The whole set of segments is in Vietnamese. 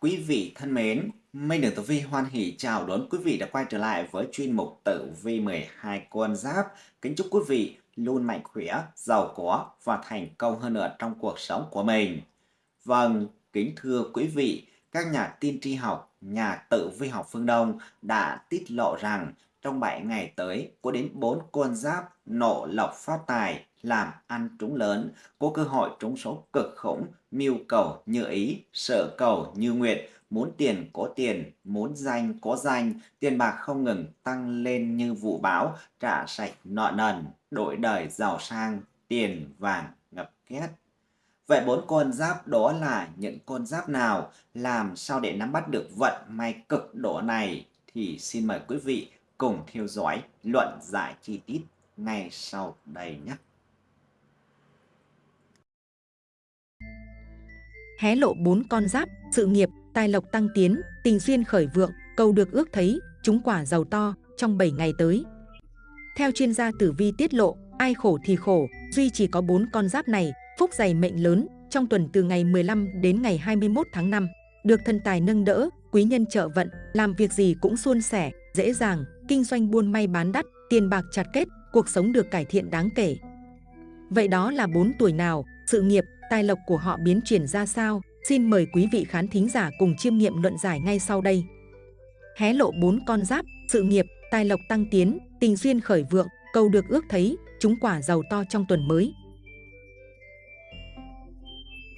Quý vị thân mến, Minh Đường Tử Vi hoan hỷ chào đón quý vị đã quay trở lại với chuyên mục Tử Vi 12 con giáp. Kính chúc quý vị luôn mạnh khỏe, giàu có và thành công hơn nữa trong cuộc sống của mình. Vâng, kính thưa quý vị, các nhà tiên tri học, nhà tử vi học phương Đông đã tiết lộ rằng trong 7 ngày tới có đến 4 con giáp nộ lộc phát tài, làm ăn trúng lớn, có cơ hội trúng số cực khủng, mưu cầu như ý, sợ cầu như nguyện, muốn tiền có tiền, muốn danh có danh, tiền bạc không ngừng tăng lên như vụ bão, trả sạch nợ nần, đổi đời giàu sang, tiền vàng ngập két. Vậy bốn con giáp đó là những con giáp nào? Làm sao để nắm bắt được vận may cực độ này? Thì xin mời quý vị cùng theo dõi luận giải chi tiết ngay sau đây nhé. Hé lộ bốn con giáp, sự nghiệp, tài lộc tăng tiến, tình duyên khởi vượng, cầu được ước thấy, chúng quả giàu to trong 7 ngày tới. Theo chuyên gia tử vi tiết lộ, ai khổ thì khổ, duy chỉ có bốn con giáp này, phúc dày mệnh lớn, trong tuần từ ngày 15 đến ngày 21 tháng 5, được thần tài nâng đỡ, quý nhân trợ vận, làm việc gì cũng suôn sẻ, dễ dàng, kinh doanh buôn may bán đắt, tiền bạc chặt kết, cuộc sống được cải thiện đáng kể. Vậy đó là bốn tuổi nào, sự nghiệp, tài lộc của họ biến chuyển ra sao? Xin mời quý vị khán thính giả cùng chiêm nghiệm luận giải ngay sau đây. Hé lộ bốn con giáp, sự nghiệp, tài lộc tăng tiến, tình duyên khởi vượng, cầu được ước thấy, chúng quả giàu to trong tuần mới.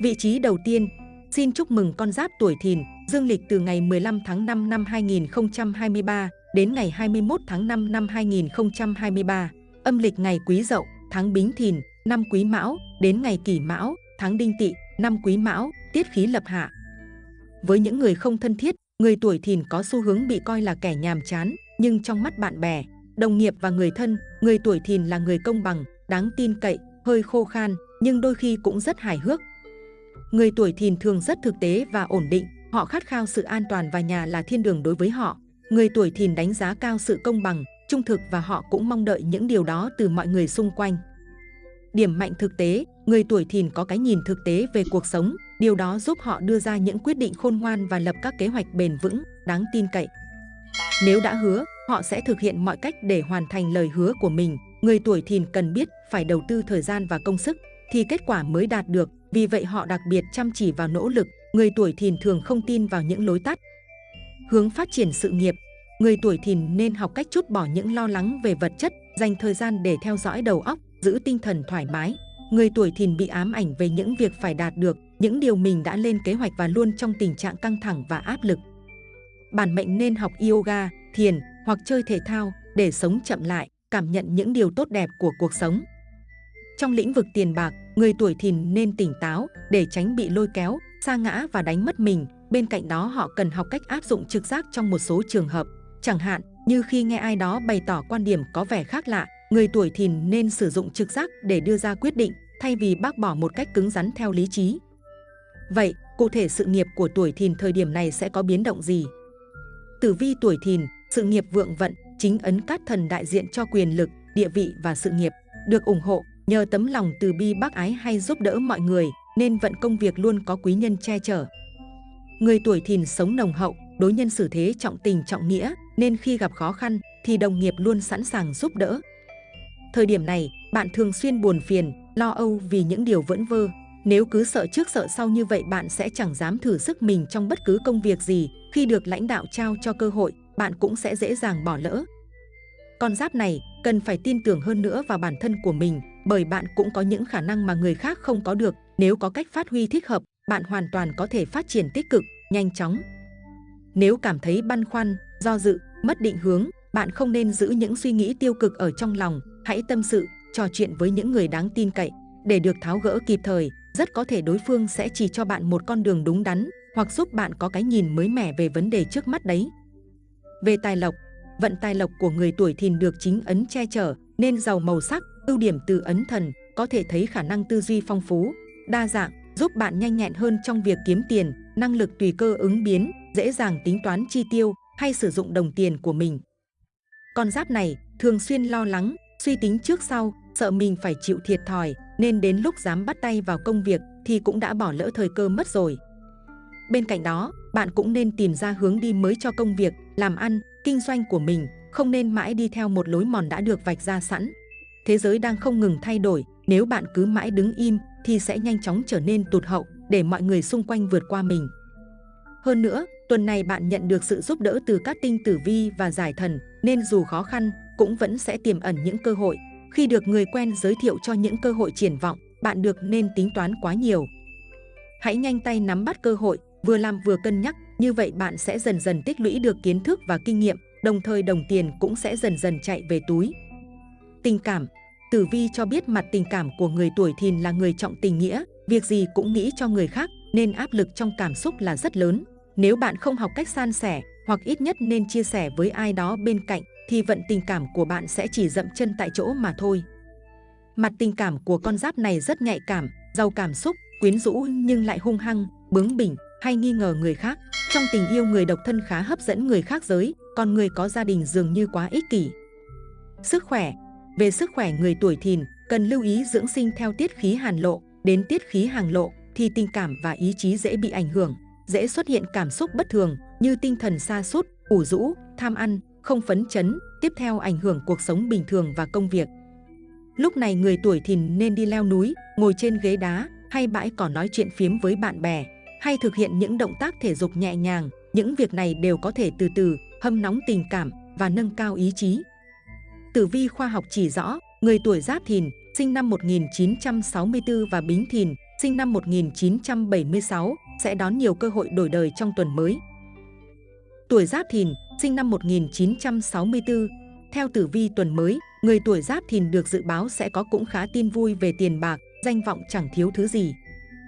Vị trí đầu tiên, xin chúc mừng con giáp tuổi thìn, dương lịch từ ngày 15 tháng 5 năm 2023 đến ngày 21 tháng 5 năm 2023, âm lịch ngày Quý Dậu, tháng Bính Thìn, năm Quý Mão, đến ngày Kỷ Mão, tháng Đinh Tỵ, năm Quý Mão, tiết khí lập hạ. Với những người không thân thiết, người tuổi Thìn có xu hướng bị coi là kẻ nhàm chán, nhưng trong mắt bạn bè, đồng nghiệp và người thân, người tuổi Thìn là người công bằng, đáng tin cậy, hơi khô khan, nhưng đôi khi cũng rất hài hước. Người tuổi Thìn thường rất thực tế và ổn định, họ khát khao sự an toàn và nhà là thiên đường đối với họ. Người tuổi thìn đánh giá cao sự công bằng, trung thực và họ cũng mong đợi những điều đó từ mọi người xung quanh. Điểm mạnh thực tế, người tuổi thìn có cái nhìn thực tế về cuộc sống, điều đó giúp họ đưa ra những quyết định khôn ngoan và lập các kế hoạch bền vững, đáng tin cậy. Nếu đã hứa, họ sẽ thực hiện mọi cách để hoàn thành lời hứa của mình. Người tuổi thìn cần biết phải đầu tư thời gian và công sức, thì kết quả mới đạt được. Vì vậy họ đặc biệt chăm chỉ vào nỗ lực. Người tuổi thìn thường không tin vào những lối tắt, hướng phát triển sự nghiệp, người tuổi thìn nên học cách chút bỏ những lo lắng về vật chất, dành thời gian để theo dõi đầu óc, giữ tinh thần thoải mái. Người tuổi thìn bị ám ảnh về những việc phải đạt được, những điều mình đã lên kế hoạch và luôn trong tình trạng căng thẳng và áp lực. Bản mệnh nên học yoga, thiền hoặc chơi thể thao để sống chậm lại, cảm nhận những điều tốt đẹp của cuộc sống. Trong lĩnh vực tiền bạc, người tuổi thìn nên tỉnh táo để tránh bị lôi kéo, sa ngã và đánh mất mình, Bên cạnh đó họ cần học cách áp dụng trực giác trong một số trường hợp. Chẳng hạn như khi nghe ai đó bày tỏ quan điểm có vẻ khác lạ, người tuổi thìn nên sử dụng trực giác để đưa ra quyết định thay vì bác bỏ một cách cứng rắn theo lý trí. Vậy, cụ thể sự nghiệp của tuổi thìn thời điểm này sẽ có biến động gì? Tử vi tuổi thìn, sự nghiệp vượng vận, chính ấn cát thần đại diện cho quyền lực, địa vị và sự nghiệp, được ủng hộ nhờ tấm lòng từ bi bác ái hay giúp đỡ mọi người, nên vận công việc luôn có quý nhân che chở. Người tuổi thìn sống nồng hậu, đối nhân xử thế trọng tình trọng nghĩa, nên khi gặp khó khăn thì đồng nghiệp luôn sẵn sàng giúp đỡ. Thời điểm này, bạn thường xuyên buồn phiền, lo âu vì những điều vẫn vơ. Nếu cứ sợ trước sợ sau như vậy bạn sẽ chẳng dám thử sức mình trong bất cứ công việc gì. Khi được lãnh đạo trao cho cơ hội, bạn cũng sẽ dễ dàng bỏ lỡ. Con giáp này cần phải tin tưởng hơn nữa vào bản thân của mình bởi bạn cũng có những khả năng mà người khác không có được. Nếu có cách phát huy thích hợp, bạn hoàn toàn có thể phát triển tích cực, nhanh chóng. Nếu cảm thấy băn khoăn, do dự, mất định hướng, bạn không nên giữ những suy nghĩ tiêu cực ở trong lòng, hãy tâm sự, trò chuyện với những người đáng tin cậy để được tháo gỡ kịp thời, rất có thể đối phương sẽ chỉ cho bạn một con đường đúng đắn hoặc giúp bạn có cái nhìn mới mẻ về vấn đề trước mắt đấy. Về tài lộc, vận tài lộc của người tuổi thìn được chính ấn che chở nên giàu màu sắc, ưu điểm từ ấn thần, có thể thấy khả năng tư duy phong phú, đa dạng, giúp bạn nhanh nhẹn hơn trong việc kiếm tiền, năng lực tùy cơ ứng biến, dễ dàng tính toán chi tiêu hay sử dụng đồng tiền của mình. Con giáp này thường xuyên lo lắng, suy tính trước sau, sợ mình phải chịu thiệt thòi, nên đến lúc dám bắt tay vào công việc thì cũng đã bỏ lỡ thời cơ mất rồi. Bên cạnh đó, bạn cũng nên tìm ra hướng đi mới cho công việc, làm ăn, kinh doanh của mình, không nên mãi đi theo một lối mòn đã được vạch ra sẵn. Thế giới đang không ngừng thay đổi, nếu bạn cứ mãi đứng im thì sẽ nhanh chóng trở nên tụt hậu để mọi người xung quanh vượt qua mình. Hơn nữa, tuần này bạn nhận được sự giúp đỡ từ các tinh tử vi và giải thần, nên dù khó khăn, cũng vẫn sẽ tiềm ẩn những cơ hội. Khi được người quen giới thiệu cho những cơ hội triển vọng, bạn được nên tính toán quá nhiều. Hãy nhanh tay nắm bắt cơ hội, vừa làm vừa cân nhắc, như vậy bạn sẽ dần dần tích lũy được kiến thức và kinh nghiệm, đồng thời đồng tiền cũng sẽ dần dần chạy về túi. Tình cảm Tử vi cho biết mặt tình cảm của người tuổi thìn là người trọng tình nghĩa, việc gì cũng nghĩ cho người khác, nên áp lực trong cảm xúc là rất lớn. Nếu bạn không học cách san sẻ, hoặc ít nhất nên chia sẻ với ai đó bên cạnh, thì vận tình cảm của bạn sẽ chỉ dậm chân tại chỗ mà thôi. Mặt tình cảm của con giáp này rất nhạy cảm, giàu cảm xúc, quyến rũ nhưng lại hung hăng, bướng bỉnh hay nghi ngờ người khác. Trong tình yêu người độc thân khá hấp dẫn người khác giới, còn người có gia đình dường như quá ích kỷ. Sức khỏe về sức khỏe người tuổi thìn, cần lưu ý dưỡng sinh theo tiết khí hàn lộ, đến tiết khí hàng lộ thì tình cảm và ý chí dễ bị ảnh hưởng, dễ xuất hiện cảm xúc bất thường như tinh thần sa sút, ủ rũ, tham ăn, không phấn chấn, tiếp theo ảnh hưởng cuộc sống bình thường và công việc. Lúc này người tuổi thìn nên đi leo núi, ngồi trên ghế đá hay bãi cỏ nói chuyện phiếm với bạn bè, hay thực hiện những động tác thể dục nhẹ nhàng. Những việc này đều có thể từ từ hâm nóng tình cảm và nâng cao ý chí. Tử vi khoa học chỉ rõ, người tuổi Giáp Thìn, sinh năm 1964 và Bính Thìn, sinh năm 1976, sẽ đón nhiều cơ hội đổi đời trong tuần mới. Tuổi Giáp Thìn, sinh năm 1964, theo tử vi tuần mới, người tuổi Giáp Thìn được dự báo sẽ có cũng khá tin vui về tiền bạc, danh vọng chẳng thiếu thứ gì.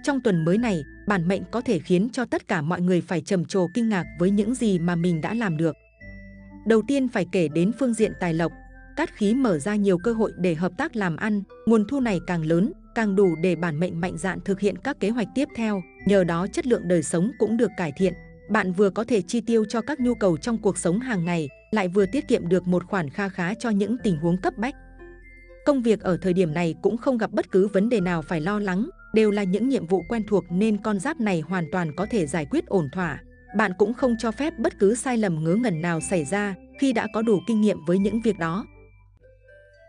Trong tuần mới này, bản mệnh có thể khiến cho tất cả mọi người phải trầm trồ kinh ngạc với những gì mà mình đã làm được. Đầu tiên phải kể đến phương diện tài lộc, cát khí mở ra nhiều cơ hội để hợp tác làm ăn, nguồn thu này càng lớn, càng đủ để bản mệnh mạnh dạn thực hiện các kế hoạch tiếp theo, nhờ đó chất lượng đời sống cũng được cải thiện. Bạn vừa có thể chi tiêu cho các nhu cầu trong cuộc sống hàng ngày, lại vừa tiết kiệm được một khoản kha khá cho những tình huống cấp bách. Công việc ở thời điểm này cũng không gặp bất cứ vấn đề nào phải lo lắng, đều là những nhiệm vụ quen thuộc nên con giáp này hoàn toàn có thể giải quyết ổn thỏa. Bạn cũng không cho phép bất cứ sai lầm ngớ ngẩn nào xảy ra khi đã có đủ kinh nghiệm với những việc đó.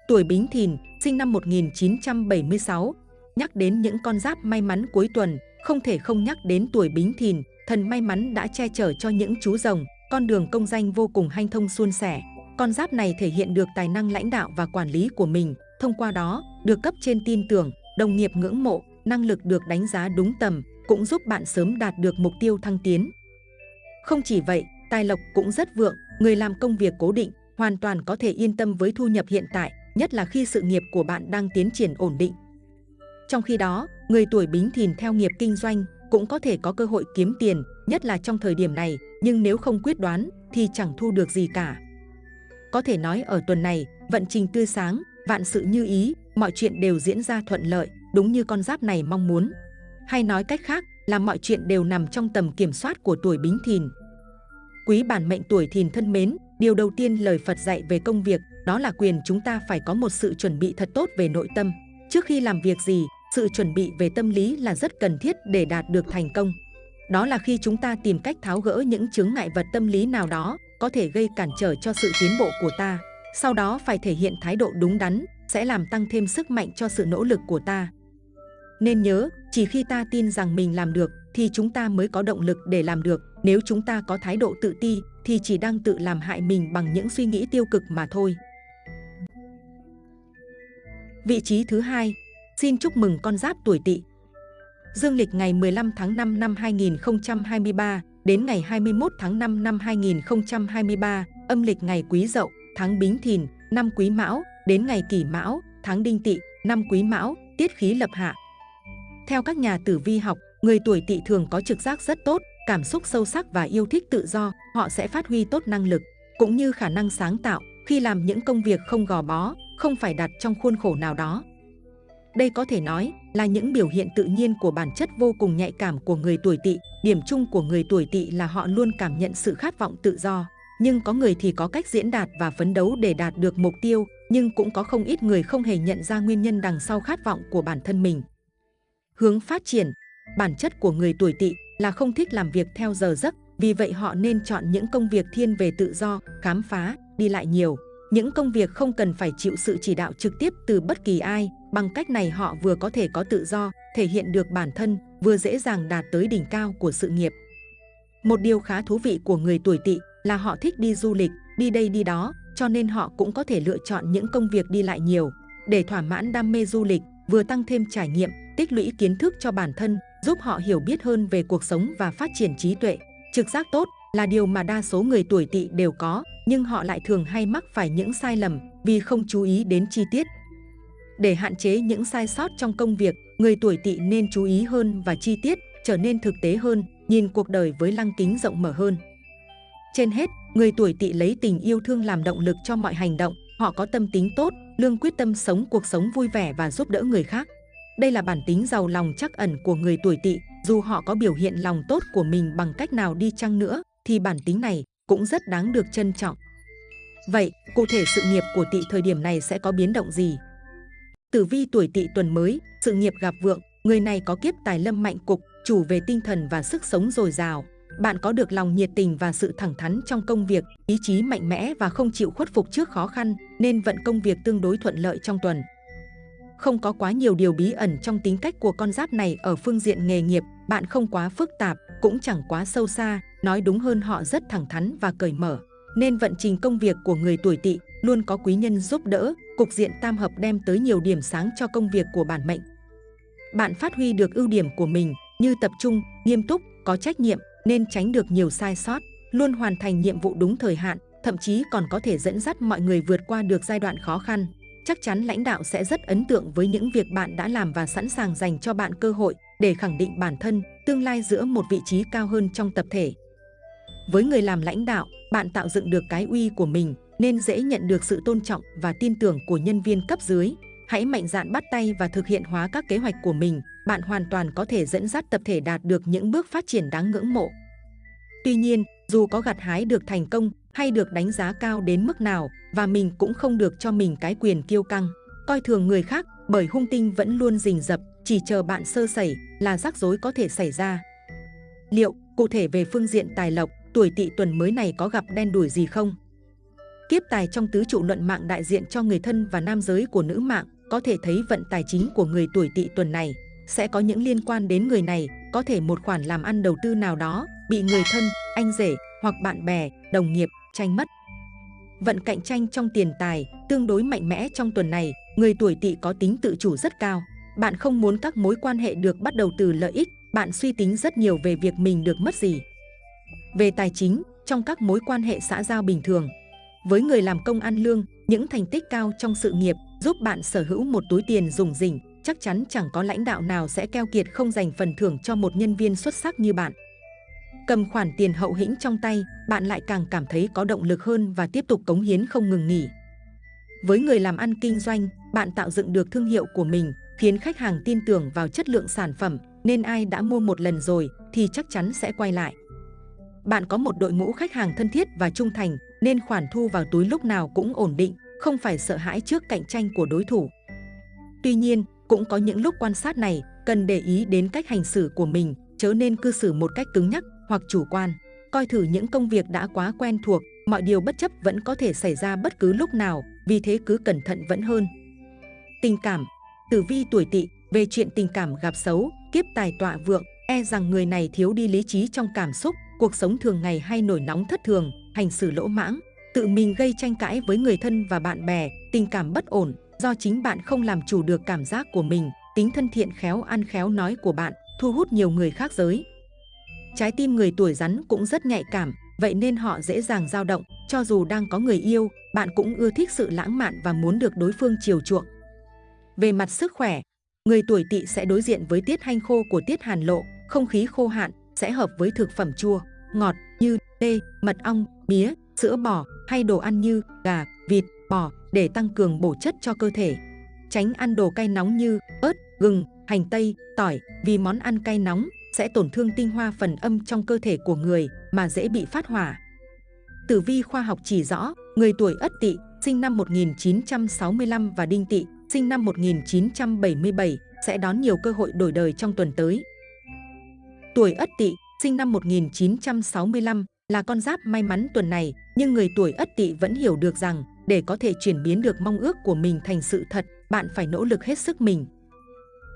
Tuổi Bính Thìn, sinh năm 1976, nhắc đến những con giáp may mắn cuối tuần, không thể không nhắc đến tuổi Bính Thìn, thần may mắn đã che chở cho những chú rồng, con đường công danh vô cùng hanh thông suôn sẻ. Con giáp này thể hiện được tài năng lãnh đạo và quản lý của mình, thông qua đó, được cấp trên tin tưởng, đồng nghiệp ngưỡng mộ, năng lực được đánh giá đúng tầm, cũng giúp bạn sớm đạt được mục tiêu thăng tiến. Không chỉ vậy, tài lộc cũng rất vượng, người làm công việc cố định, hoàn toàn có thể yên tâm với thu nhập hiện tại, nhất là khi sự nghiệp của bạn đang tiến triển ổn định. Trong khi đó, người tuổi Bính Thìn theo nghiệp kinh doanh cũng có thể có cơ hội kiếm tiền, nhất là trong thời điểm này, nhưng nếu không quyết đoán thì chẳng thu được gì cả. Có thể nói ở tuần này, vận trình tươi sáng, vạn sự như ý, mọi chuyện đều diễn ra thuận lợi, đúng như con giáp này mong muốn. Hay nói cách khác là mọi chuyện đều nằm trong tầm kiểm soát của tuổi Bính Thìn. Quý bản mệnh tuổi Thìn thân mến, điều đầu tiên lời Phật dạy về công việc đó là quyền chúng ta phải có một sự chuẩn bị thật tốt về nội tâm. Trước khi làm việc gì, sự chuẩn bị về tâm lý là rất cần thiết để đạt được thành công. Đó là khi chúng ta tìm cách tháo gỡ những chứng ngại vật tâm lý nào đó có thể gây cản trở cho sự tiến bộ của ta. Sau đó phải thể hiện thái độ đúng đắn, sẽ làm tăng thêm sức mạnh cho sự nỗ lực của ta. Nên nhớ, chỉ khi ta tin rằng mình làm được thì chúng ta mới có động lực để làm được. Nếu chúng ta có thái độ tự ti thì chỉ đang tự làm hại mình bằng những suy nghĩ tiêu cực mà thôi. Vị trí thứ hai, xin chúc mừng con giáp tuổi Tỵ. Dương lịch ngày 15 tháng 5 năm 2023 đến ngày 21 tháng 5 năm 2023, âm lịch ngày Quý Dậu, tháng Bính Thìn, năm Quý Mão, đến ngày Kỷ Mão, tháng Đinh Tỵ, năm Quý Mão, tiết khí lập hạ. Theo các nhà tử vi học, người tuổi Tỵ thường có trực giác rất tốt, cảm xúc sâu sắc và yêu thích tự do, họ sẽ phát huy tốt năng lực cũng như khả năng sáng tạo khi làm những công việc không gò bó, không phải đặt trong khuôn khổ nào đó. Đây có thể nói là những biểu hiện tự nhiên của bản chất vô cùng nhạy cảm của người tuổi tỵ. Điểm chung của người tuổi tỵ là họ luôn cảm nhận sự khát vọng tự do. Nhưng có người thì có cách diễn đạt và phấn đấu để đạt được mục tiêu, nhưng cũng có không ít người không hề nhận ra nguyên nhân đằng sau khát vọng của bản thân mình. Hướng phát triển Bản chất của người tuổi tỵ là không thích làm việc theo giờ giấc, vì vậy họ nên chọn những công việc thiên về tự do, khám phá, đi lại nhiều. Những công việc không cần phải chịu sự chỉ đạo trực tiếp từ bất kỳ ai, bằng cách này họ vừa có thể có tự do, thể hiện được bản thân, vừa dễ dàng đạt tới đỉnh cao của sự nghiệp. Một điều khá thú vị của người tuổi tỵ là họ thích đi du lịch, đi đây đi đó, cho nên họ cũng có thể lựa chọn những công việc đi lại nhiều. Để thỏa mãn đam mê du lịch, vừa tăng thêm trải nghiệm, tích lũy kiến thức cho bản thân, giúp họ hiểu biết hơn về cuộc sống và phát triển trí tuệ. Trực giác tốt là điều mà đa số người tuổi tỵ đều có, nhưng họ lại thường hay mắc phải những sai lầm vì không chú ý đến chi tiết. Để hạn chế những sai sót trong công việc, người tuổi tỵ nên chú ý hơn và chi tiết, trở nên thực tế hơn, nhìn cuộc đời với lăng kính rộng mở hơn. Trên hết, người tuổi tỵ lấy tình yêu thương làm động lực cho mọi hành động, họ có tâm tính tốt, lương quyết tâm sống cuộc sống vui vẻ và giúp đỡ người khác. Đây là bản tính giàu lòng chắc ẩn của người tuổi tỵ, dù họ có biểu hiện lòng tốt của mình bằng cách nào đi chăng nữa, thì bản tính này cũng rất đáng được trân trọng. Vậy, cụ thể sự nghiệp của tỵ thời điểm này sẽ có biến động gì? Tử vi tuổi tỵ tuần mới, sự nghiệp gặp vượng, người này có kiếp tài lâm mạnh cục, chủ về tinh thần và sức sống dồi dào. Bạn có được lòng nhiệt tình và sự thẳng thắn trong công việc, ý chí mạnh mẽ và không chịu khuất phục trước khó khăn, nên vận công việc tương đối thuận lợi trong tuần. Không có quá nhiều điều bí ẩn trong tính cách của con giáp này ở phương diện nghề nghiệp, bạn không quá phức tạp, cũng chẳng quá sâu xa, nói đúng hơn họ rất thẳng thắn và cởi mở. Nên vận trình công việc của người tuổi tỵ luôn có quý nhân giúp đỡ, cục diện tam hợp đem tới nhiều điểm sáng cho công việc của bản mệnh. Bạn phát huy được ưu điểm của mình như tập trung, nghiêm túc, có trách nhiệm nên tránh được nhiều sai sót, luôn hoàn thành nhiệm vụ đúng thời hạn, thậm chí còn có thể dẫn dắt mọi người vượt qua được giai đoạn khó khăn. Chắc chắn lãnh đạo sẽ rất ấn tượng với những việc bạn đã làm và sẵn sàng dành cho bạn cơ hội để khẳng định bản thân, tương lai giữa một vị trí cao hơn trong tập thể. Với người làm lãnh đạo, bạn tạo dựng được cái uy của mình nên dễ nhận được sự tôn trọng và tin tưởng của nhân viên cấp dưới. Hãy mạnh dạn bắt tay và thực hiện hóa các kế hoạch của mình, bạn hoàn toàn có thể dẫn dắt tập thể đạt được những bước phát triển đáng ngưỡng mộ. Tuy nhiên, dù có gặt hái được thành công hay được đánh giá cao đến mức nào và mình cũng không được cho mình cái quyền kiêu căng, coi thường người khác bởi hung tinh vẫn luôn rình rập, chỉ chờ bạn sơ sẩy là rắc rối có thể xảy ra. Liệu, cụ thể về phương diện tài lộc, tuổi tỵ tuần mới này có gặp đen đủi gì không? Kiếp tài trong tứ trụ luận mạng đại diện cho người thân và nam giới của nữ mạng, có thể thấy vận tài chính của người tuổi tỵ tuần này sẽ có những liên quan đến người này, có thể một khoản làm ăn đầu tư nào đó bị người thân, anh rể hoặc bạn bè, đồng nghiệp tranh mất. Vận cạnh tranh trong tiền tài tương đối mạnh mẽ trong tuần này, người tuổi tỵ có tính tự chủ rất cao. Bạn không muốn các mối quan hệ được bắt đầu từ lợi ích, bạn suy tính rất nhiều về việc mình được mất gì. Về tài chính, trong các mối quan hệ xã giao bình thường, với người làm công ăn lương, những thành tích cao trong sự nghiệp giúp bạn sở hữu một túi tiền dùng rỉnh, chắc chắn chẳng có lãnh đạo nào sẽ keo kiệt không dành phần thưởng cho một nhân viên xuất sắc như bạn. Cầm khoản tiền hậu hĩnh trong tay, bạn lại càng cảm thấy có động lực hơn và tiếp tục cống hiến không ngừng nghỉ. Với người làm ăn kinh doanh, bạn tạo dựng được thương hiệu của mình, khiến khách hàng tin tưởng vào chất lượng sản phẩm, nên ai đã mua một lần rồi thì chắc chắn sẽ quay lại. Bạn có một đội ngũ khách hàng thân thiết và trung thành, nên khoản thu vào túi lúc nào cũng ổn định, không phải sợ hãi trước cạnh tranh của đối thủ. Tuy nhiên, cũng có những lúc quan sát này cần để ý đến cách hành xử của mình, chớ nên cư xử một cách cứng nhắc hoặc chủ quan. Coi thử những công việc đã quá quen thuộc, mọi điều bất chấp vẫn có thể xảy ra bất cứ lúc nào, vì thế cứ cẩn thận vẫn hơn. Tình cảm Tử vi tuổi tỵ, về chuyện tình cảm gặp xấu, kiếp tài tọa vượng, e rằng người này thiếu đi lý trí trong cảm xúc, cuộc sống thường ngày hay nổi nóng thất thường, hành xử lỗ mãng, tự mình gây tranh cãi với người thân và bạn bè, tình cảm bất ổn, do chính bạn không làm chủ được cảm giác của mình, tính thân thiện khéo ăn khéo nói của bạn thu hút nhiều người khác giới. Trái tim người tuổi rắn cũng rất nhạy cảm, vậy nên họ dễ dàng dao động, cho dù đang có người yêu, bạn cũng ưa thích sự lãng mạn và muốn được đối phương chiều chuộng. Về mặt sức khỏe, người tuổi tỵ sẽ đối diện với tiết hanh khô của tiết hàn lộ, không khí khô hạn sẽ hợp với thực phẩm chua, ngọt như tê, mật ong, mía, sữa bò hay đồ ăn như gà, vịt, bò để tăng cường bổ chất cho cơ thể. Tránh ăn đồ cay nóng như ớt, gừng, hành tây, tỏi vì món ăn cay nóng sẽ tổn thương tinh hoa phần âm trong cơ thể của người mà dễ bị phát hỏa. Tử vi khoa học chỉ rõ, người tuổi Ất Tỵ, sinh năm 1965 và Đinh Tỵ, sinh năm 1977 sẽ đón nhiều cơ hội đổi đời trong tuần tới. Tuổi Ất Tỵ sinh năm 1965, là con giáp may mắn tuần này, nhưng người tuổi Ất Tỵ vẫn hiểu được rằng để có thể chuyển biến được mong ước của mình thành sự thật, bạn phải nỗ lực hết sức mình.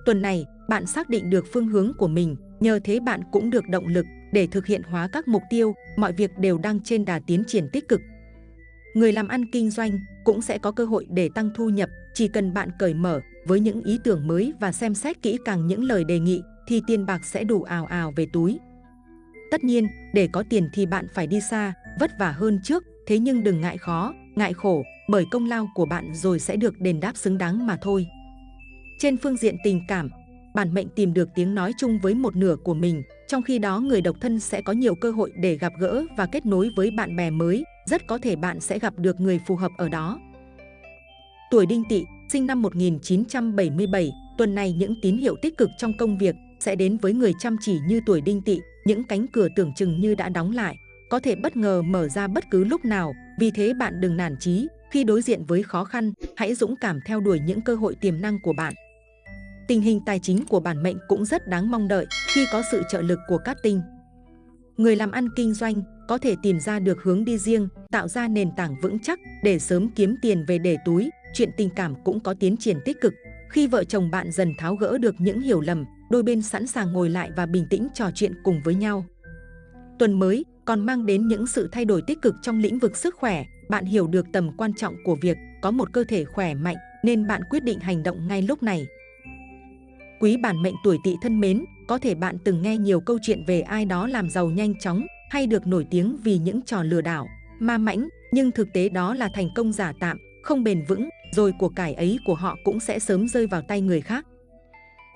Tuần này, bạn xác định được phương hướng của mình, nhờ thế bạn cũng được động lực để thực hiện hóa các mục tiêu, mọi việc đều đang trên đà tiến triển tích cực. Người làm ăn kinh doanh cũng sẽ có cơ hội để tăng thu nhập, chỉ cần bạn cởi mở với những ý tưởng mới và xem xét kỹ càng những lời đề nghị thì tiền bạc sẽ đủ ào ào về túi. Tất nhiên, để có tiền thì bạn phải đi xa, vất vả hơn trước, thế nhưng đừng ngại khó, ngại khổ, bởi công lao của bạn rồi sẽ được đền đáp xứng đáng mà thôi. Trên phương diện tình cảm, bản mệnh tìm được tiếng nói chung với một nửa của mình, trong khi đó người độc thân sẽ có nhiều cơ hội để gặp gỡ và kết nối với bạn bè mới, rất có thể bạn sẽ gặp được người phù hợp ở đó. Tuổi Đinh Tỵ, sinh năm 1977, tuần này những tín hiệu tích cực trong công việc sẽ đến với người chăm chỉ như tuổi Đinh Tỵ, những cánh cửa tưởng chừng như đã đóng lại, có thể bất ngờ mở ra bất cứ lúc nào, vì thế bạn đừng nản chí, khi đối diện với khó khăn, hãy dũng cảm theo đuổi những cơ hội tiềm năng của bạn. Tình hình tài chính của bản mệnh cũng rất đáng mong đợi khi có sự trợ lực của các tinh. Người làm ăn kinh doanh có thể tìm ra được hướng đi riêng, tạo ra nền tảng vững chắc để sớm kiếm tiền về để túi. Chuyện tình cảm cũng có tiến triển tích cực. Khi vợ chồng bạn dần tháo gỡ được những hiểu lầm, đôi bên sẵn sàng ngồi lại và bình tĩnh trò chuyện cùng với nhau. Tuần mới còn mang đến những sự thay đổi tích cực trong lĩnh vực sức khỏe. Bạn hiểu được tầm quan trọng của việc có một cơ thể khỏe mạnh nên bạn quyết định hành động ngay lúc này. Quý bản mệnh tuổi tỵ thân mến, có thể bạn từng nghe nhiều câu chuyện về ai đó làm giàu nhanh chóng hay được nổi tiếng vì những trò lừa đảo, ma mãnh, nhưng thực tế đó là thành công giả tạm, không bền vững, rồi của cải ấy của họ cũng sẽ sớm rơi vào tay người khác.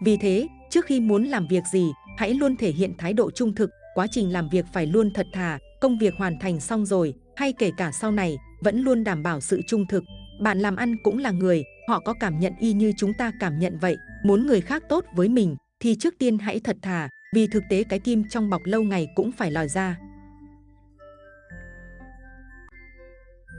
Vì thế, trước khi muốn làm việc gì, hãy luôn thể hiện thái độ trung thực, quá trình làm việc phải luôn thật thà, công việc hoàn thành xong rồi, hay kể cả sau này, vẫn luôn đảm bảo sự trung thực. Bạn làm ăn cũng là người, họ có cảm nhận y như chúng ta cảm nhận vậy, muốn người khác tốt với mình thì trước tiên hãy thật thà, vì thực tế cái kim trong bọc lâu ngày cũng phải lòi ra.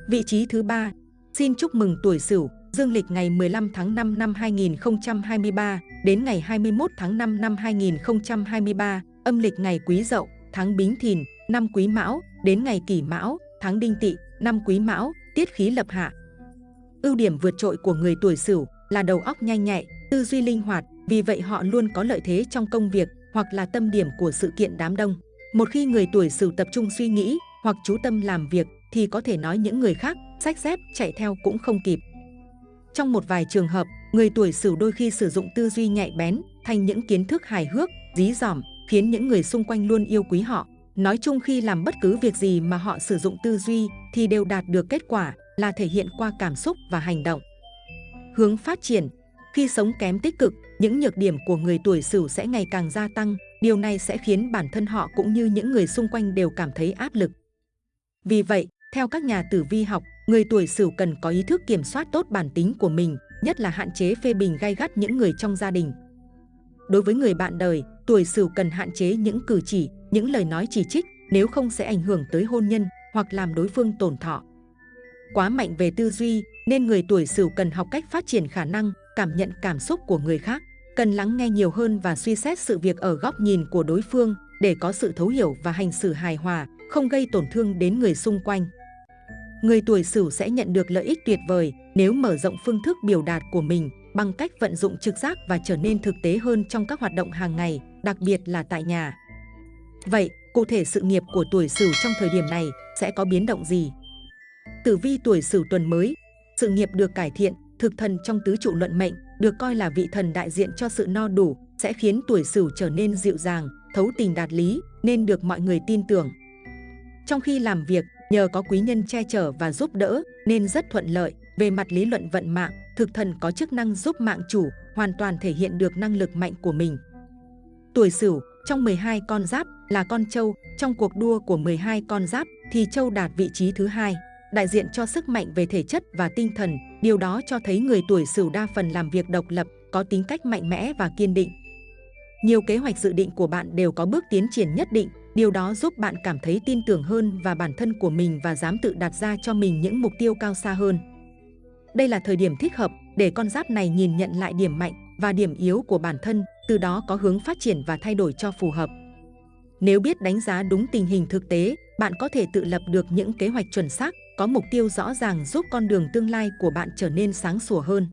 Vị trí thứ ba, xin chúc mừng tuổi Sửu, dương lịch ngày 15 tháng 5 năm 2023 đến ngày 21 tháng 5 năm 2023, âm lịch ngày Quý Dậu, tháng Bính Thìn, năm Quý Mão, đến ngày Kỷ Mão, tháng Đinh Tỵ, năm Quý Mão, tiết khí lập hạ. Ưu điểm vượt trội của người tuổi Sửu là đầu óc nhanh nhạy, tư duy linh hoạt, vì vậy họ luôn có lợi thế trong công việc hoặc là tâm điểm của sự kiện đám đông. Một khi người tuổi Sửu tập trung suy nghĩ hoặc chú tâm làm việc thì có thể nói những người khác sách dép chạy theo cũng không kịp. Trong một vài trường hợp, người tuổi Sửu đôi khi sử dụng tư duy nhạy bén thành những kiến thức hài hước, dí dỏm, khiến những người xung quanh luôn yêu quý họ. Nói chung khi làm bất cứ việc gì mà họ sử dụng tư duy thì đều đạt được kết quả là thể hiện qua cảm xúc và hành động. Hướng phát triển Khi sống kém tích cực, những nhược điểm của người tuổi Sửu sẽ ngày càng gia tăng. Điều này sẽ khiến bản thân họ cũng như những người xung quanh đều cảm thấy áp lực. Vì vậy, theo các nhà tử vi học, người tuổi Sửu cần có ý thức kiểm soát tốt bản tính của mình, nhất là hạn chế phê bình gay gắt những người trong gia đình. Đối với người bạn đời, tuổi Sửu cần hạn chế những cử chỉ, những lời nói chỉ trích, nếu không sẽ ảnh hưởng tới hôn nhân hoặc làm đối phương tổn thọ. Quá mạnh về tư duy, nên người tuổi Sửu cần học cách phát triển khả năng cảm nhận cảm xúc của người khác, cần lắng nghe nhiều hơn và suy xét sự việc ở góc nhìn của đối phương để có sự thấu hiểu và hành xử hài hòa, không gây tổn thương đến người xung quanh. Người tuổi Sửu sẽ nhận được lợi ích tuyệt vời nếu mở rộng phương thức biểu đạt của mình bằng cách vận dụng trực giác và trở nên thực tế hơn trong các hoạt động hàng ngày, đặc biệt là tại nhà. Vậy, cụ thể sự nghiệp của tuổi Sửu trong thời điểm này sẽ có biến động gì? Tử vi tuổi Sửu tuần mới, sự nghiệp được cải thiện, thực thần trong tứ trụ luận mệnh được coi là vị thần đại diện cho sự no đủ, sẽ khiến tuổi Sửu trở nên dịu dàng, thấu tình đạt lý, nên được mọi người tin tưởng. Trong khi làm việc, nhờ có quý nhân che chở và giúp đỡ nên rất thuận lợi. Về mặt lý luận vận mạng, thực thần có chức năng giúp mạng chủ hoàn toàn thể hiện được năng lực mạnh của mình. Tuổi Sửu trong 12 con giáp là con trâu, trong cuộc đua của 12 con giáp thì trâu đạt vị trí thứ hai, đại diện cho sức mạnh về thể chất và tinh thần. Điều đó cho thấy người tuổi Sửu đa phần làm việc độc lập, có tính cách mạnh mẽ và kiên định. Nhiều kế hoạch dự định của bạn đều có bước tiến triển nhất định, Điều đó giúp bạn cảm thấy tin tưởng hơn và bản thân của mình và dám tự đặt ra cho mình những mục tiêu cao xa hơn. Đây là thời điểm thích hợp để con giáp này nhìn nhận lại điểm mạnh và điểm yếu của bản thân, từ đó có hướng phát triển và thay đổi cho phù hợp. Nếu biết đánh giá đúng tình hình thực tế, bạn có thể tự lập được những kế hoạch chuẩn xác, có mục tiêu rõ ràng giúp con đường tương lai của bạn trở nên sáng sủa hơn.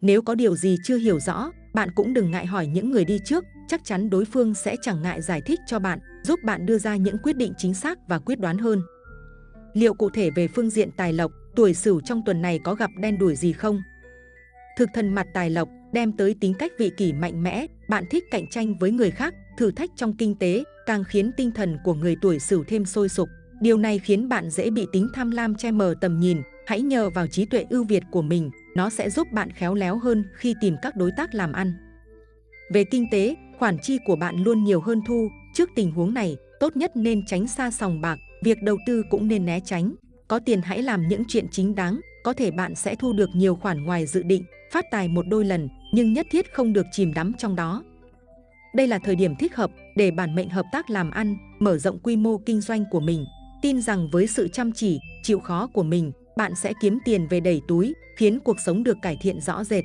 Nếu có điều gì chưa hiểu rõ, bạn cũng đừng ngại hỏi những người đi trước, chắc chắn đối phương sẽ chẳng ngại giải thích cho bạn, giúp bạn đưa ra những quyết định chính xác và quyết đoán hơn. Liệu cụ thể về phương diện tài lộc, tuổi Sửu trong tuần này có gặp đen đuổi gì không? Thực thần mặt tài lộc đem tới tính cách vị kỷ mạnh mẽ, bạn thích cạnh tranh với người khác, thử thách trong kinh tế, càng khiến tinh thần của người tuổi Sửu thêm sôi sục. Điều này khiến bạn dễ bị tính tham lam che mờ tầm nhìn, hãy nhờ vào trí tuệ ưu việt của mình, nó sẽ giúp bạn khéo léo hơn khi tìm các đối tác làm ăn. Về kinh tế, khoản chi của bạn luôn nhiều hơn thu, trước tình huống này, tốt nhất nên tránh xa sòng bạc, việc đầu tư cũng nên né tránh. Có tiền hãy làm những chuyện chính đáng, có thể bạn sẽ thu được nhiều khoản ngoài dự định, phát tài một đôi lần, nhưng nhất thiết không được chìm đắm trong đó. Đây là thời điểm thích hợp để bản mệnh hợp tác làm ăn, mở rộng quy mô kinh doanh của mình. Tin rằng với sự chăm chỉ, chịu khó của mình, bạn sẽ kiếm tiền về đầy túi, khiến cuộc sống được cải thiện rõ rệt.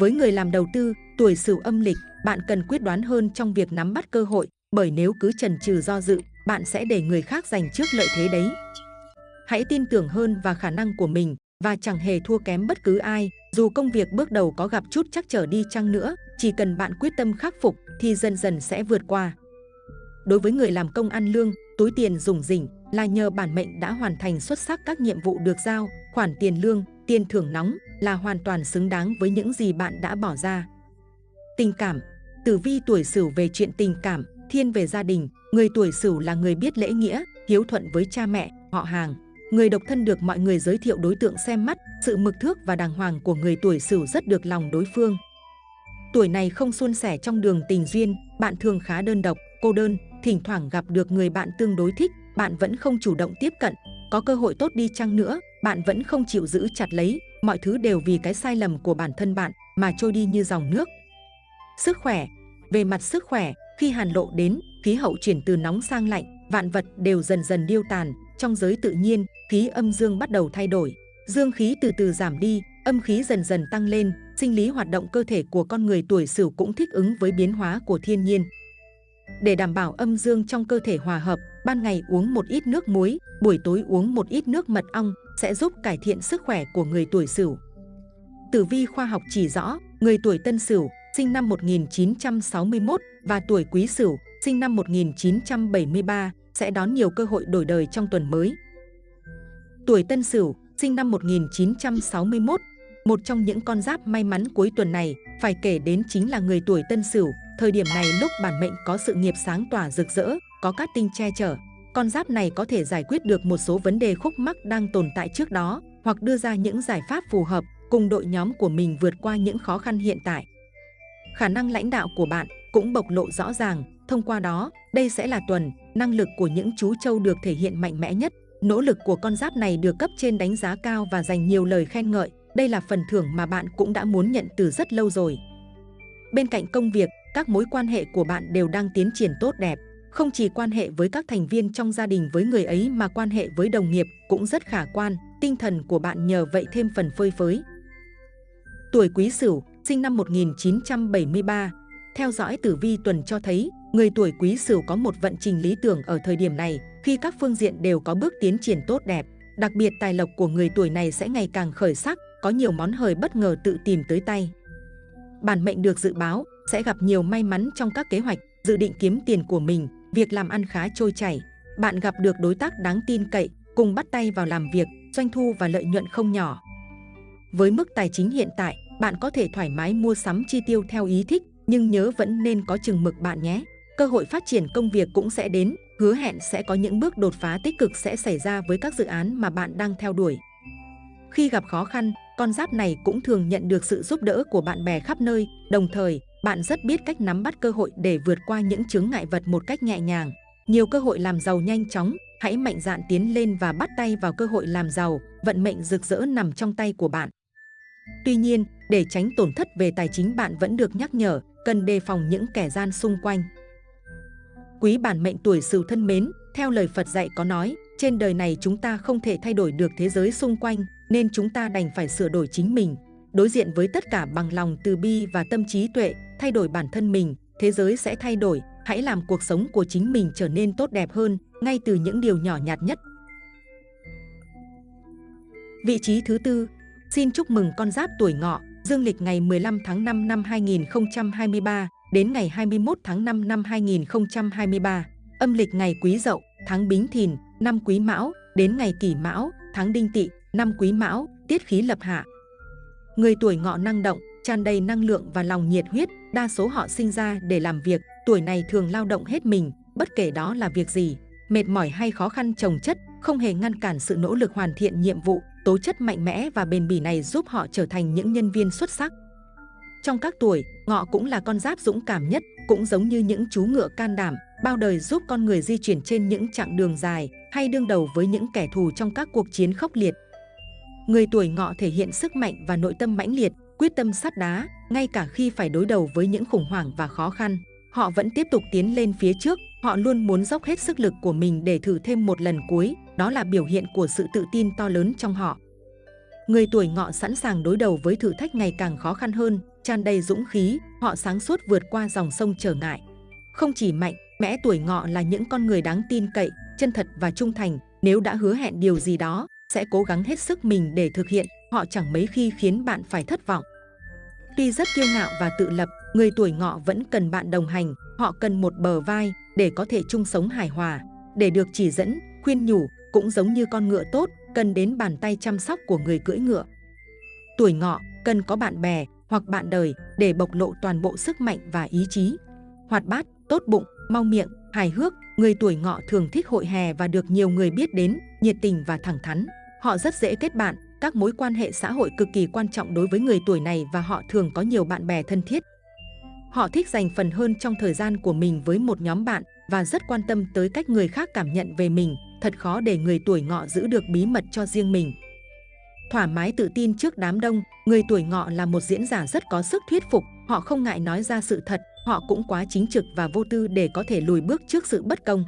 Với người làm đầu tư, tuổi sửu âm lịch, bạn cần quyết đoán hơn trong việc nắm bắt cơ hội, bởi nếu cứ chần chừ do dự, bạn sẽ để người khác giành trước lợi thế đấy. Hãy tin tưởng hơn vào khả năng của mình và chẳng hề thua kém bất cứ ai, dù công việc bước đầu có gặp chút chắc trở đi chăng nữa, chỉ cần bạn quyết tâm khắc phục thì dần dần sẽ vượt qua. Đối với người làm công ăn lương, túi tiền dùng rỉnh là nhờ bản mệnh đã hoàn thành xuất sắc các nhiệm vụ được giao, khoản tiền lương, tiền thưởng nóng là hoàn toàn xứng đáng với những gì bạn đã bỏ ra. Tình cảm Tử vi tuổi Sửu về chuyện tình cảm, thiên về gia đình, người tuổi Sửu là người biết lễ nghĩa, hiếu thuận với cha mẹ, họ hàng. Người độc thân được mọi người giới thiệu đối tượng xem mắt, sự mực thước và đàng hoàng của người tuổi Sửu rất được lòng đối phương. Tuổi này không suôn sẻ trong đường tình duyên, bạn thường khá đơn độc, cô đơn, thỉnh thoảng gặp được người bạn tương đối thích, bạn vẫn không chủ động tiếp cận. Có cơ hội tốt đi chăng nữa, bạn vẫn không chịu giữ chặt lấy, mọi thứ đều vì cái sai lầm của bản thân bạn mà trôi đi như dòng nước. Sức khỏe Về mặt sức khỏe, khi hàn lộ đến, khí hậu chuyển từ nóng sang lạnh, vạn vật đều dần dần điêu tàn. Trong giới tự nhiên, khí âm dương bắt đầu thay đổi. Dương khí từ từ giảm đi, âm khí dần dần tăng lên, sinh lý hoạt động cơ thể của con người tuổi Sửu cũng thích ứng với biến hóa của thiên nhiên. Để đảm bảo âm dương trong cơ thể hòa hợp, ban ngày uống một ít nước muối, buổi tối uống một ít nước mật ong sẽ giúp cải thiện sức khỏe của người tuổi Sửu. Tử vi khoa học chỉ rõ, người tuổi Tân Sửu, sinh năm 1961 và tuổi Quý Sửu, sinh năm 1973 sẽ đón nhiều cơ hội đổi đời trong tuần mới. Tuổi Tân Sửu, sinh năm 1961, một trong những con giáp may mắn cuối tuần này phải kể đến chính là người tuổi Tân Sửu. Thời điểm này lúc bản mệnh có sự nghiệp sáng tỏa rực rỡ, có các tinh che chở. Con giáp này có thể giải quyết được một số vấn đề khúc mắc đang tồn tại trước đó hoặc đưa ra những giải pháp phù hợp cùng đội nhóm của mình vượt qua những khó khăn hiện tại. Khả năng lãnh đạo của bạn cũng bộc lộ rõ ràng, thông qua đó, đây sẽ là tuần, năng lực của những chú trâu được thể hiện mạnh mẽ nhất. Nỗ lực của con giáp này được cấp trên đánh giá cao và dành nhiều lời khen ngợi, đây là phần thưởng mà bạn cũng đã muốn nhận từ rất lâu rồi. Bên cạnh công việc, các mối quan hệ của bạn đều đang tiến triển tốt đẹp. Không chỉ quan hệ với các thành viên trong gia đình với người ấy mà quan hệ với đồng nghiệp cũng rất khả quan, tinh thần của bạn nhờ vậy thêm phần phơi phới. Tuổi Quý Sửu, sinh năm 1973, theo dõi tử vi tuần cho thấy, người tuổi Quý Sửu có một vận trình lý tưởng ở thời điểm này, khi các phương diện đều có bước tiến triển tốt đẹp. Đặc biệt tài lộc của người tuổi này sẽ ngày càng khởi sắc, có nhiều món hời bất ngờ tự tìm tới tay. Bản mệnh được dự báo sẽ gặp nhiều may mắn trong các kế hoạch, dự định kiếm tiền của mình, việc làm ăn khá trôi chảy. Bạn gặp được đối tác đáng tin cậy, cùng bắt tay vào làm việc, doanh thu và lợi nhuận không nhỏ. Với mức tài chính hiện tại, bạn có thể thoải mái mua sắm chi tiêu theo ý thích, nhưng nhớ vẫn nên có chừng mực bạn nhé. Cơ hội phát triển công việc cũng sẽ đến, hứa hẹn sẽ có những bước đột phá tích cực sẽ xảy ra với các dự án mà bạn đang theo đuổi. Khi gặp khó khăn, con giáp này cũng thường nhận được sự giúp đỡ của bạn bè khắp nơi, đồng thời, bạn rất biết cách nắm bắt cơ hội để vượt qua những chướng ngại vật một cách nhẹ nhàng. Nhiều cơ hội làm giàu nhanh chóng, hãy mạnh dạn tiến lên và bắt tay vào cơ hội làm giàu, vận mệnh rực rỡ nằm trong tay của bạn. Tuy nhiên, để tránh tổn thất về tài chính bạn vẫn được nhắc nhở, cần đề phòng những kẻ gian xung quanh. Quý bản mệnh tuổi Sửu thân mến, theo lời Phật dạy có nói, trên đời này chúng ta không thể thay đổi được thế giới xung quanh, nên chúng ta đành phải sửa đổi chính mình. Đối diện với tất cả bằng lòng từ bi và tâm trí tuệ, thay đổi bản thân mình, thế giới sẽ thay đổi, hãy làm cuộc sống của chính mình trở nên tốt đẹp hơn, ngay từ những điều nhỏ nhặt nhất. Vị trí thứ tư, xin chúc mừng con giáp tuổi ngọ, dương lịch ngày 15 tháng 5 năm 2023 đến ngày 21 tháng 5 năm 2023, âm lịch ngày Quý Dậu, tháng Bính Thìn, năm Quý Mão, đến ngày Kỷ Mão, tháng Đinh Tỵ, năm Quý Mão, tiết khí lập hạ. Người tuổi ngọ năng động, tràn đầy năng lượng và lòng nhiệt huyết, đa số họ sinh ra để làm việc, tuổi này thường lao động hết mình, bất kể đó là việc gì, mệt mỏi hay khó khăn trồng chất, không hề ngăn cản sự nỗ lực hoàn thiện nhiệm vụ, tố chất mạnh mẽ và bền bỉ này giúp họ trở thành những nhân viên xuất sắc. Trong các tuổi, ngọ cũng là con giáp dũng cảm nhất, cũng giống như những chú ngựa can đảm, bao đời giúp con người di chuyển trên những chặng đường dài hay đương đầu với những kẻ thù trong các cuộc chiến khốc liệt. Người tuổi ngọ thể hiện sức mạnh và nội tâm mãnh liệt, quyết tâm sắt đá, ngay cả khi phải đối đầu với những khủng hoảng và khó khăn. Họ vẫn tiếp tục tiến lên phía trước, họ luôn muốn dốc hết sức lực của mình để thử thêm một lần cuối, đó là biểu hiện của sự tự tin to lớn trong họ. Người tuổi ngọ sẵn sàng đối đầu với thử thách ngày càng khó khăn hơn, tràn đầy dũng khí, họ sáng suốt vượt qua dòng sông trở ngại. Không chỉ mạnh, mẽ tuổi ngọ là những con người đáng tin cậy, chân thật và trung thành, nếu đã hứa hẹn điều gì đó, sẽ cố gắng hết sức mình để thực hiện, họ chẳng mấy khi khiến bạn phải thất vọng. Tuy rất kiêu ngạo và tự lập, người tuổi ngọ vẫn cần bạn đồng hành, họ cần một bờ vai để có thể chung sống hài hòa, để được chỉ dẫn, khuyên nhủ, cũng giống như con ngựa tốt, cần đến bàn tay chăm sóc của người cưỡi ngựa. Tuổi ngọ cần có bạn bè hoặc bạn đời để bộc lộ toàn bộ sức mạnh và ý chí. Hoạt bát, tốt bụng, mau miệng, hài hước, người tuổi ngọ thường thích hội hè và được nhiều người biết đến, nhiệt tình và thẳng thắn. Họ rất dễ kết bạn, các mối quan hệ xã hội cực kỳ quan trọng đối với người tuổi này và họ thường có nhiều bạn bè thân thiết. Họ thích dành phần hơn trong thời gian của mình với một nhóm bạn và rất quan tâm tới cách người khác cảm nhận về mình, thật khó để người tuổi ngọ giữ được bí mật cho riêng mình. Thoải mái tự tin trước đám đông, người tuổi ngọ là một diễn giả rất có sức thuyết phục, họ không ngại nói ra sự thật, họ cũng quá chính trực và vô tư để có thể lùi bước trước sự bất công.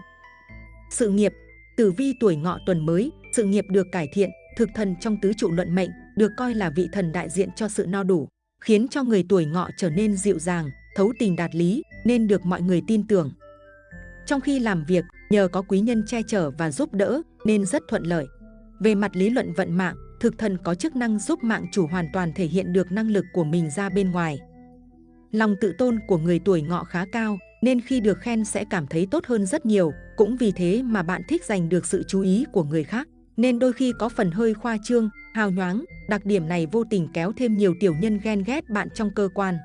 Sự nghiệp, tử vi tuổi ngọ tuần mới, sự nghiệp được cải thiện, thực thần trong tứ trụ luận mệnh, được coi là vị thần đại diện cho sự no đủ, khiến cho người tuổi ngọ trở nên dịu dàng, thấu tình đạt lý, nên được mọi người tin tưởng. Trong khi làm việc, nhờ có quý nhân che chở và giúp đỡ nên rất thuận lợi. Về mặt lý luận vận mạng, thực thần có chức năng giúp mạng chủ hoàn toàn thể hiện được năng lực của mình ra bên ngoài. Lòng tự tôn của người tuổi ngọ khá cao nên khi được khen sẽ cảm thấy tốt hơn rất nhiều, cũng vì thế mà bạn thích giành được sự chú ý của người khác, nên đôi khi có phần hơi khoa trương, hào nhoáng, đặc điểm này vô tình kéo thêm nhiều tiểu nhân ghen ghét bạn trong cơ quan.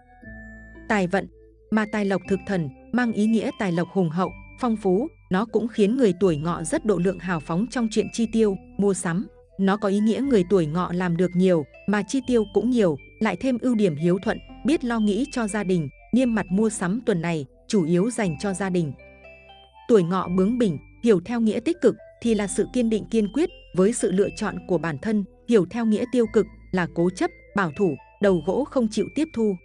Tài vận, mà tài lộc thực thần mang ý nghĩa tài lộc hùng hậu, phong phú, nó cũng khiến người tuổi ngọ rất độ lượng hào phóng trong chuyện chi tiêu, mua sắm. Nó có ý nghĩa người tuổi ngọ làm được nhiều mà chi tiêu cũng nhiều, lại thêm ưu điểm hiếu thuận, biết lo nghĩ cho gia đình, niêm mặt mua sắm tuần này chủ yếu dành cho gia đình. Tuổi ngọ bướng bỉnh, hiểu theo nghĩa tích cực thì là sự kiên định kiên quyết với sự lựa chọn của bản thân, hiểu theo nghĩa tiêu cực là cố chấp, bảo thủ, đầu gỗ không chịu tiếp thu.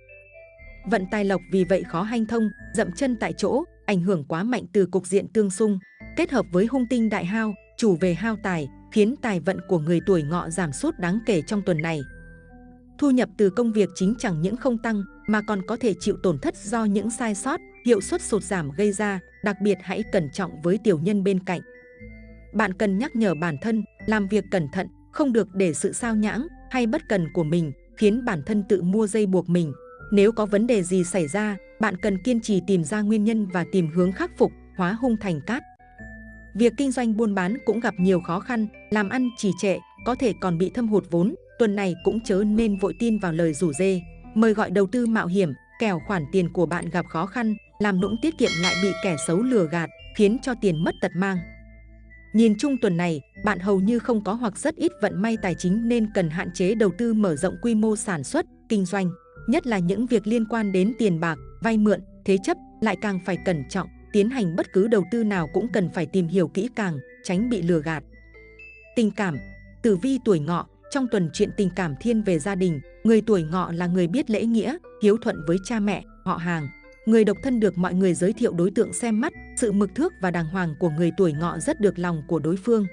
Vận tài lộc vì vậy khó hanh thông, dậm chân tại chỗ, ảnh hưởng quá mạnh từ cục diện tương xung, kết hợp với hung tinh đại hao, chủ về hao tài, khiến tài vận của người tuổi ngọ giảm sút đáng kể trong tuần này. Thu nhập từ công việc chính chẳng những không tăng mà còn có thể chịu tổn thất do những sai sót, hiệu suất sụt giảm gây ra, đặc biệt hãy cẩn trọng với tiểu nhân bên cạnh. Bạn cần nhắc nhở bản thân, làm việc cẩn thận, không được để sự sao nhãng hay bất cần của mình khiến bản thân tự mua dây buộc mình. Nếu có vấn đề gì xảy ra, bạn cần kiên trì tìm ra nguyên nhân và tìm hướng khắc phục, hóa hung thành cát. Việc kinh doanh buôn bán cũng gặp nhiều khó khăn, làm ăn trì trệ, có thể còn bị thâm hụt vốn. Tuần này cũng chớ nên vội tin vào lời rủ dê, mời gọi đầu tư mạo hiểm, kẻo khoản tiền của bạn gặp khó khăn, làm nũng tiết kiệm lại bị kẻ xấu lừa gạt, khiến cho tiền mất tật mang. Nhìn chung tuần này, bạn hầu như không có hoặc rất ít vận may tài chính nên cần hạn chế đầu tư mở rộng quy mô sản xuất, kinh doanh, nhất là những việc liên quan đến tiền bạc, vay mượn, thế chấp lại càng phải cẩn trọng, tiến hành bất cứ đầu tư nào cũng cần phải tìm hiểu kỹ càng, tránh bị lừa gạt. Tình cảm, tử vi tuổi ngọ, trong tuần chuyện tình cảm thiên về gia đình, người tuổi ngọ là người biết lễ nghĩa, hiếu thuận với cha mẹ, họ hàng. Người độc thân được mọi người giới thiệu đối tượng xem mắt, sự mực thước và đàng hoàng của người tuổi ngọ rất được lòng của đối phương.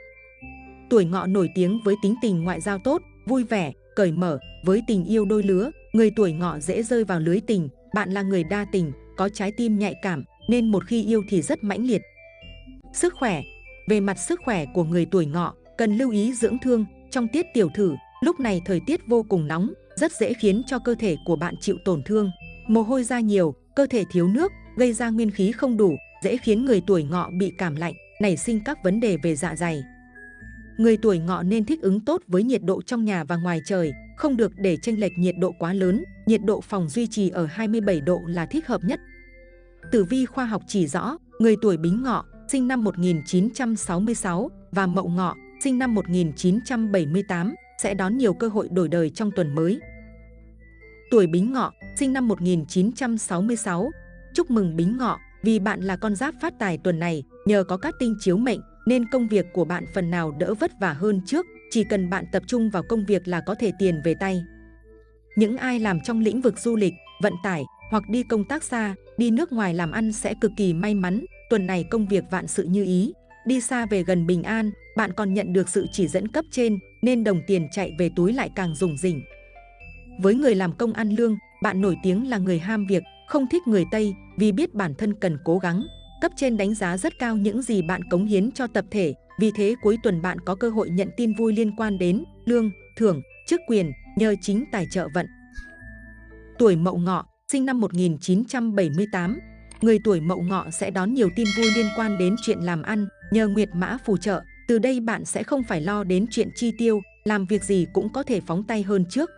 Tuổi ngọ nổi tiếng với tính tình ngoại giao tốt, vui vẻ, cởi mở, với tình yêu đôi lứa, người tuổi ngọ dễ rơi vào lưới tình, bạn là người đa tình, có trái tim nhạy cảm, nên một khi yêu thì rất mãnh liệt. Sức khỏe Về mặt sức khỏe của người tuổi ngọ, cần lưu ý dưỡng thương trong tiết tiểu thử. Lúc này thời tiết vô cùng nóng, rất dễ khiến cho cơ thể của bạn chịu tổn thương. Mồ hôi ra nhiều, cơ thể thiếu nước, gây ra nguyên khí không đủ, dễ khiến người tuổi ngọ bị cảm lạnh, nảy sinh các vấn đề về dạ dày. Người tuổi ngọ nên thích ứng tốt với nhiệt độ trong nhà và ngoài trời, không được để chênh lệch nhiệt độ quá lớn, nhiệt độ phòng duy trì ở 27 độ là thích hợp nhất. Tử vi khoa học chỉ rõ, người tuổi Bính Ngọ, sinh năm 1966 và Mậu Ngọ, sinh năm 1978 sẽ đón nhiều cơ hội đổi đời trong tuần mới. Tuổi Bính Ngọ, sinh năm 1966. Chúc mừng Bính Ngọ, vì bạn là con giáp phát tài tuần này, nhờ có các tinh chiếu mệnh nên công việc của bạn phần nào đỡ vất vả hơn trước, chỉ cần bạn tập trung vào công việc là có thể tiền về tay. Những ai làm trong lĩnh vực du lịch, vận tải hoặc đi công tác xa, đi nước ngoài làm ăn sẽ cực kỳ may mắn, tuần này công việc vạn sự như ý, đi xa về gần bình an, bạn còn nhận được sự chỉ dẫn cấp trên nên đồng tiền chạy về túi lại càng rủng rỉnh. Với người làm công ăn lương, bạn nổi tiếng là người ham việc, không thích người Tây vì biết bản thân cần cố gắng. Cấp trên đánh giá rất cao những gì bạn cống hiến cho tập thể, vì thế cuối tuần bạn có cơ hội nhận tin vui liên quan đến lương, thưởng, chức quyền nhờ chính tài trợ vận. Tuổi Mậu Ngọ, sinh năm 1978, người tuổi Mậu Ngọ sẽ đón nhiều tin vui liên quan đến chuyện làm ăn nhờ Nguyệt Mã phù trợ. Từ đây bạn sẽ không phải lo đến chuyện chi tiêu, làm việc gì cũng có thể phóng tay hơn trước.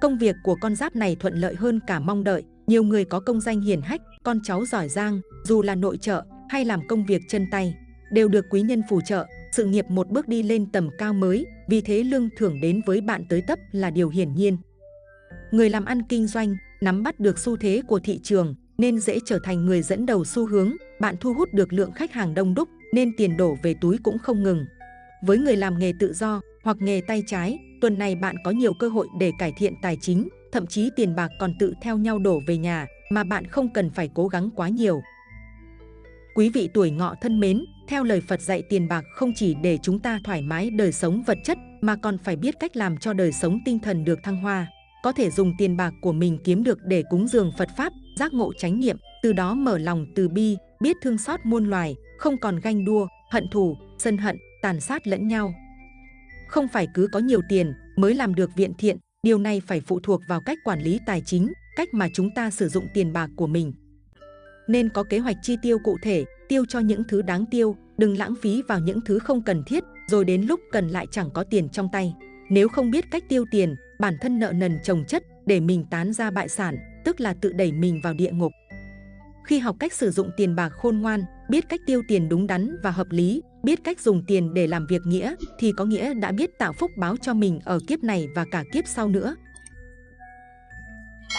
Công việc của con giáp này thuận lợi hơn cả mong đợi, nhiều người có công danh hiển hách, con cháu giỏi giang, dù là nội trợ hay làm công việc chân tay, đều được quý nhân phù trợ, sự nghiệp một bước đi lên tầm cao mới, vì thế lương thưởng đến với bạn tới tấp là điều hiển nhiên. Người làm ăn kinh doanh, nắm bắt được xu thế của thị trường, nên dễ trở thành người dẫn đầu xu hướng, bạn thu hút được lượng khách hàng đông đúc, nên tiền đổ về túi cũng không ngừng. Với người làm nghề tự do hoặc nghề tay trái, tuần này bạn có nhiều cơ hội để cải thiện tài chính, thậm chí tiền bạc còn tự theo nhau đổ về nhà mà bạn không cần phải cố gắng quá nhiều. Quý vị tuổi ngọ thân mến, theo lời Phật dạy tiền bạc không chỉ để chúng ta thoải mái đời sống vật chất mà còn phải biết cách làm cho đời sống tinh thần được thăng hoa. Có thể dùng tiền bạc của mình kiếm được để cúng dường Phật Pháp, giác ngộ chánh niệm, từ đó mở lòng từ bi, biết thương xót muôn loài, không còn ganh đua, hận thù, sân hận, tàn sát lẫn nhau. Không phải cứ có nhiều tiền mới làm được viện thiện, điều này phải phụ thuộc vào cách quản lý tài chính, cách mà chúng ta sử dụng tiền bạc của mình. Nên có kế hoạch chi tiêu cụ thể, tiêu cho những thứ đáng tiêu, đừng lãng phí vào những thứ không cần thiết, rồi đến lúc cần lại chẳng có tiền trong tay. Nếu không biết cách tiêu tiền, bản thân nợ nần chồng chất để mình tán ra bại sản, tức là tự đẩy mình vào địa ngục. Khi học cách sử dụng tiền bạc khôn ngoan, biết cách tiêu tiền đúng đắn và hợp lý, biết cách dùng tiền để làm việc nghĩa thì có nghĩa đã biết tạo phúc báo cho mình ở kiếp này và cả kiếp sau nữa.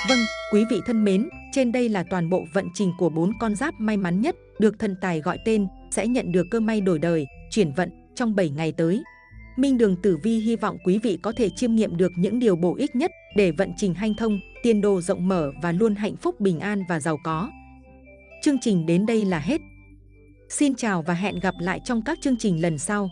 Vâng, quý vị thân mến, trên đây là toàn bộ vận trình của bốn con giáp may mắn nhất được thần tài gọi tên sẽ nhận được cơ may đổi đời, chuyển vận trong 7 ngày tới. Minh Đường Tử Vi hy vọng quý vị có thể chiêm nghiệm được những điều bổ ích nhất để vận trình hanh thông, tiền đồ rộng mở và luôn hạnh phúc bình an và giàu có. Chương trình đến đây là hết. Xin chào và hẹn gặp lại trong các chương trình lần sau.